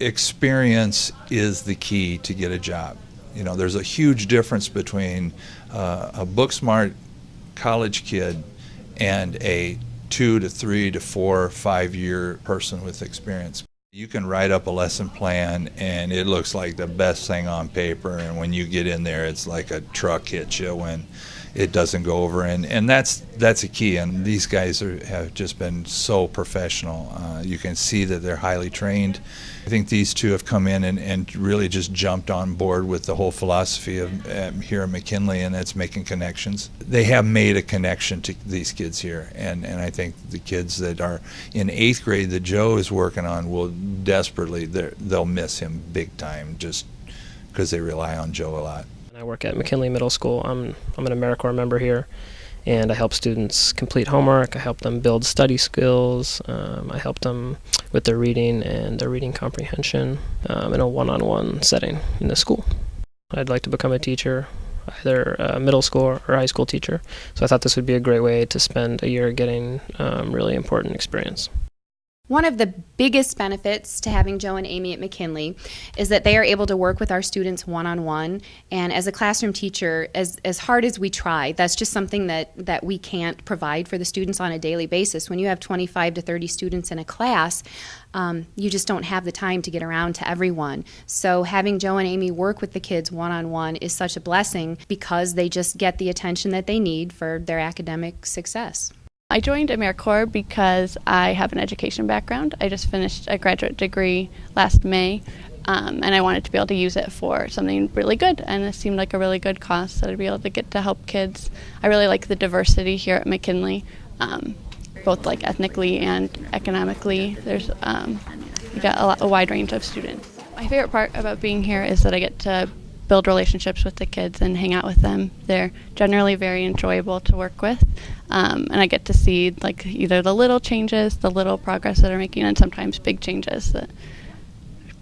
experience is the key to get a job. You know, there's a huge difference between uh, a book smart college kid and a two to three to four, five year person with experience. You can write up a lesson plan and it looks like the best thing on paper, and when you get in there, it's like a truck hits you when it doesn't go over, and, and that's that's a key. And these guys are, have just been so professional. Uh, you can see that they're highly trained. I think these two have come in and, and really just jumped on board with the whole philosophy of um, here at McKinley, and that's making connections. They have made a connection to these kids here, and, and I think the kids that are in eighth grade that Joe is working on will desperately they'll miss him big time just because they rely on Joe a lot. I work at McKinley Middle School. I'm, I'm an AmeriCorps member here, and I help students complete homework. I help them build study skills. Um, I help them with their reading and their reading comprehension um, in a one on one setting in the school. I'd like to become a teacher, either a middle school or high school teacher. So I thought this would be a great way to spend a year getting um, really important experience. One of the biggest benefits to having Joe and Amy at McKinley is that they are able to work with our students one on one. And as a classroom teacher, as, as hard as we try, that's just something that, that we can't provide for the students on a daily basis. When you have 25 to 30 students in a class, um, you just don't have the time to get around to everyone. So having Joe and Amy work with the kids one on one is such a blessing because they just get the attention that they need for their academic success. I joined AmeriCorps because I have an education background. I just finished a graduate degree last May, um, and I wanted to be able to use it for something really good, and it seemed like a really good cause that I'd be able to get to help kids. I really like the diversity here at McKinley, um, both like ethnically and economically. There's um, you got a, lot, a wide range of students. My favorite part about being here is that I get to build relationships with the kids and hang out with them. They're generally very enjoyable to work with, um, and I get to see like either the little changes, the little progress that they're making, and sometimes big changes that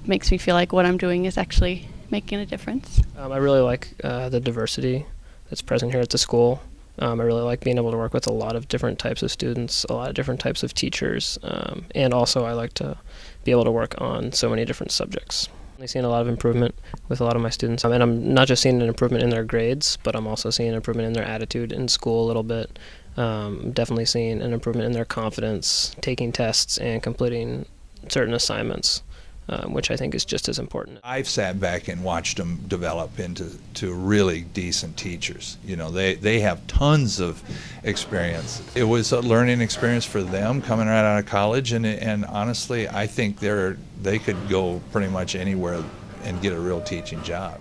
makes me feel like what I'm doing is actually making a difference. Um, I really like uh, the diversity that's present here at the school. Um, I really like being able to work with a lot of different types of students, a lot of different types of teachers, um, and also I like to be able to work on so many different subjects. I've seen a lot of improvement with a lot of my students. I mean, I'm not just seeing an improvement in their grades, but I'm also seeing an improvement in their attitude in school a little bit. Um, definitely seeing an improvement in their confidence, taking tests and completing certain assignments um, which I think is just as important. I've sat back and watched them develop into to really decent teachers. You know, they, they have tons of experience. It was a learning experience for them coming right out of college, and, and honestly, I think they're, they could go pretty much anywhere and get a real teaching job.